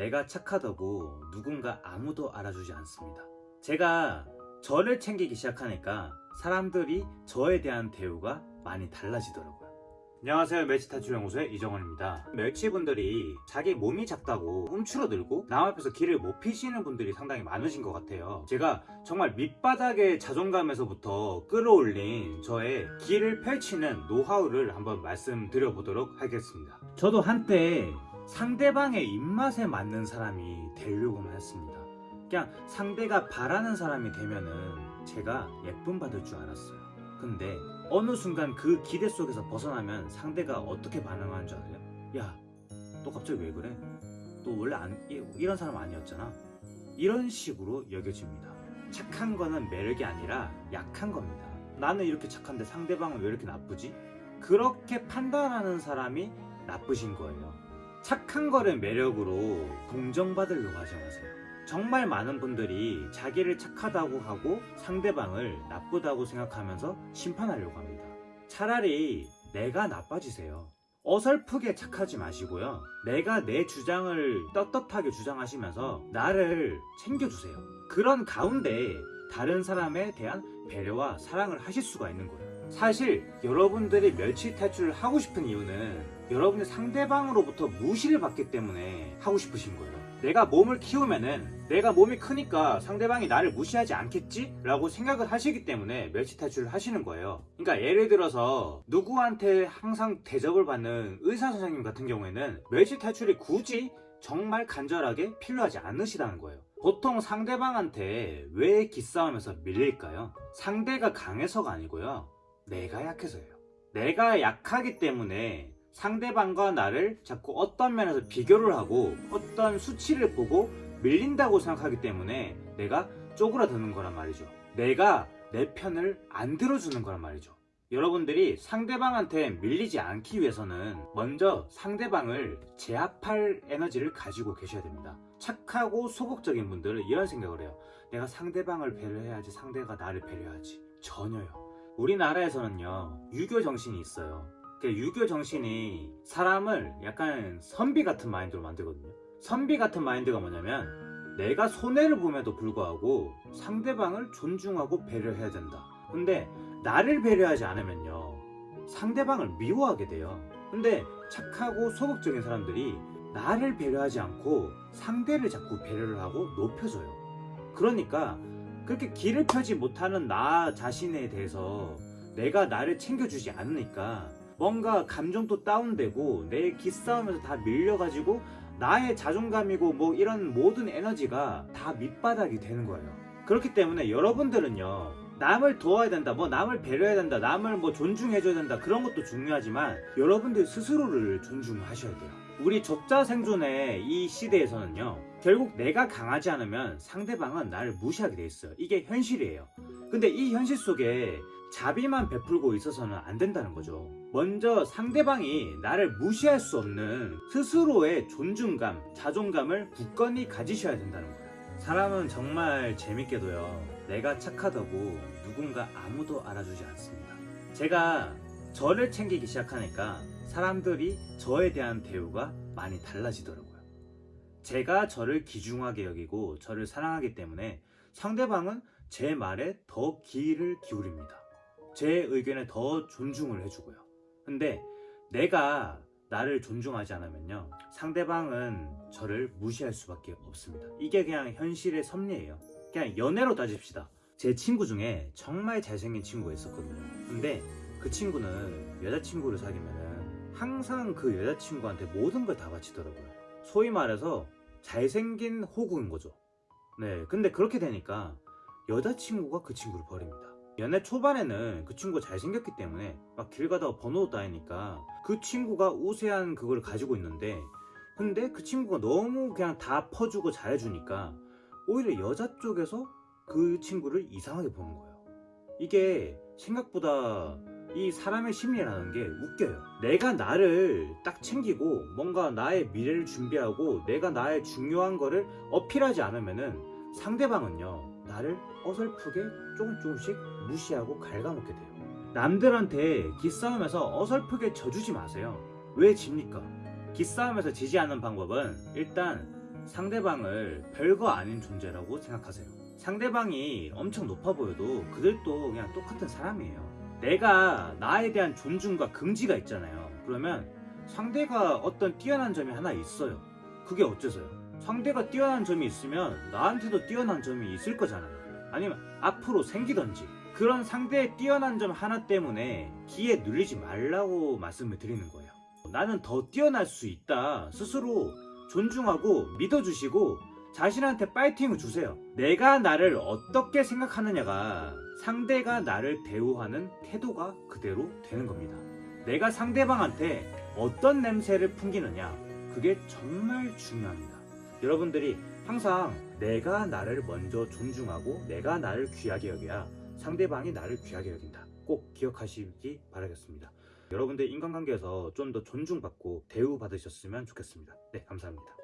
내가 착하다고 누군가 아무도 알아주지 않습니다. 제가 저를 챙기기 시작하니까 사람들이 저에 대한 대우가 많이 달라지더라고요. 안녕하세요 멸치탈출 연구소의 이정원입니다 멸치분들이 자기 몸이 작다고 움츠러들고 남 앞에서 길을 못 피시는 분들이 상당히 많으신 것 같아요 제가 정말 밑바닥의 자존감에서부터 끌어올린 저의 길을 펼치는 노하우를 한번 말씀드려 보도록 하겠습니다 저도 한때 상대방의 입맛에 맞는 사람이 되려고만 했습니다 그냥 상대가 바라는 사람이 되면은 제가 예쁨 받을 줄 알았어요 근데 어느 순간 그 기대 속에서 벗어나면 상대가 어떻게 반응하는 줄 아세요? 야, 너 갑자기 왜 그래? 너 원래 안, 이- 이런 사람 아니었잖아. 이런 식으로 여겨집니다. 착한 거는 매력이 아니라 약한 겁니다. 나는 이렇게 착한데 상대방은 왜 이렇게 나쁘지? 그렇게 판단하는 사람이 나쁘신 거예요. 착한 거를 매력으로 동정받으려고 하지 마세요. 정말 많은 분들이 자기를 착하다고 하고 상대방을 나쁘다고 생각하면서 심판하려고 합니다. 차라리 내가 나빠지세요. 어설프게 착하지 마시고요. 내가 내 주장을 떳떳하게 주장하시면서 나를 챙겨주세요. 그런 가운데 다른 사람에 대한 배려와 사랑을 하실 수가 있는 거예요. 사실 여러분들이 멸치 탈출을 하고 싶은 이유는 여러분의 상대방으로부터 무시를 받기 때문에 하고 싶으신 거예요. 내가 몸을 키우면은 내가 몸이 크니까 상대방이 나를 무시하지 않겠지? 라고 생각을 하시기 때문에 멸치 탈출을 하시는 거예요. 그러니까 예를 들어서 누구한테 항상 대접을 받는 의사 선생님 같은 경우에는 멸치 탈출이 굳이 정말 간절하게 필요하지 않으시다는 거예요. 보통 상대방한테 왜 기싸움에서 밀릴까요? 상대가 강해서가 아니고요. 내가 약해서예요. 내가 약하기 때문에 상대방과 나를 자꾸 어떤 면에서 비교를 하고 어떤 수치를 보고 밀린다고 생각하기 때문에 내가 쪼그라드는 거란 말이죠. 내가 내 편을 안 들어주는 거란 말이죠. 여러분들이 상대방한테 밀리지 않기 위해서는 먼저 상대방을 제압할 에너지를 가지고 계셔야 됩니다. 착하고 소극적인 분들은 이런 생각을 해요. 내가 상대방을 배려해야지 상대가 나를 배려하지. 전혀요. 우리나라에서는요, 유교 정신이 있어요. 그 유교 정신이 사람을 약간 선비 같은 마인드로 만들거든요. 선비 같은 마인드가 뭐냐면 내가 손해를 봄에도 불구하고 상대방을 존중하고 배려해야 된다. 근데 나를 배려하지 않으면요. 상대방을 미워하게 돼요. 근데 착하고 소극적인 사람들이 나를 배려하지 않고 상대를 자꾸 배려를 하고 높여줘요. 그러니까 그렇게 길을 펴지 못하는 나 자신에 대해서 내가 나를 챙겨주지 않으니까 뭔가 감정도 다운되고 내 기싸움에서 다 밀려가지고 나의 자존감이고 뭐 이런 모든 에너지가 다 밑바닥이 되는 거예요. 그렇기 때문에 여러분들은요. 남을 도와야 된다, 뭐 남을 배려해야 된다, 남을 뭐 존중해줘야 된다 그런 것도 중요하지만 여러분들 스스로를 존중하셔야 돼요. 우리 적자 생존의 이 시대에서는요. 결국 내가 강하지 않으면 상대방은 나를 무시하게 돼 있어요. 이게 현실이에요. 근데 이 현실 속에 자비만 베풀고 있어서는 안 된다는 거죠. 먼저 상대방이 나를 무시할 수 없는 스스로의 존중감, 자존감을 굳건히 가지셔야 된다는 거예요. 사람은 정말 재밌게도요. 내가 착하다고 누군가 아무도 알아주지 않습니다. 제가 저를 챙기기 시작하니까 사람들이 저에 대한 대우가 많이 달라지더라고요. 제가 저를 귀중하게 여기고 저를 사랑하기 때문에 상대방은 제 말에 더 귀를 기울입니다. 제 의견에 더 존중을 해주고요. 근데 내가 나를 존중하지 않으면요. 상대방은 저를 무시할 수밖에 없습니다. 이게 그냥 현실의 섭리예요. 그냥 연애로 따집시다. 제 친구 중에 정말 잘생긴 친구가 있었거든요. 근데 그 친구는 여자친구를 사귀면은 항상 그 여자친구한테 모든 걸 다 바치더라고요. 소위 말해서 잘생긴 호구인 거죠. 네. 근데 그렇게 되니까 여자친구가 그 친구를 버립니다. 연애 초반에는 그 친구가 잘생겼기 때문에 막 길 가다가 번호도 따이니까 그 친구가 우세한 그걸 가지고 있는데 근데 그 친구가 너무 그냥 다 퍼주고 잘해주니까 오히려 여자 쪽에서 그 친구를 이상하게 보는 거예요. 이게 생각보다 이 사람의 심리라는 게 웃겨요. 내가 나를 딱 챙기고 뭔가 나의 미래를 준비하고 내가 나의 중요한 거를 어필하지 않으면은 상대방은요 나를 어설프게 조금 조금씩 무시하고 갉아먹게 돼요. 남들한테 기싸움에서 어설프게 져주지 마세요. 왜 집니까? 기싸움에서 지지 않는 방법은 일단 상대방을 별거 아닌 존재라고 생각하세요. 상대방이 엄청 높아 보여도 그들도 그냥 똑같은 사람이에요. 내가 나에 대한 존중과 긍지가 있잖아요. 그러면 상대가 어떤 뛰어난 점이 하나 있어요. 그게 어째서요? 상대가 뛰어난 점이 있으면 나한테도 뛰어난 점이 있을 거잖아요. 아니면 앞으로 생기던지 그런 상대의 뛰어난 점 하나 때문에 기에 눌리지 말라고 말씀을 드리는 거예요. 나는 더 뛰어날 수 있다. 스스로 존중하고 믿어주시고 자신한테 파이팅을 주세요. 내가 나를 어떻게 생각하느냐가 상대가 나를 대우하는 태도가 그대로 되는 겁니다. 내가 상대방한테 어떤 냄새를 풍기느냐, 그게 정말 중요합니다. 여러분들이 항상 내가 나를 먼저 존중하고 내가 나를 귀하게 여겨야 상대방이 나를 귀하게 여긴다. 꼭 기억하시기 바라겠습니다. 여러분들 인간관계에서 좀 더 존중받고 대우받으셨으면 좋겠습니다. 네, 감사합니다.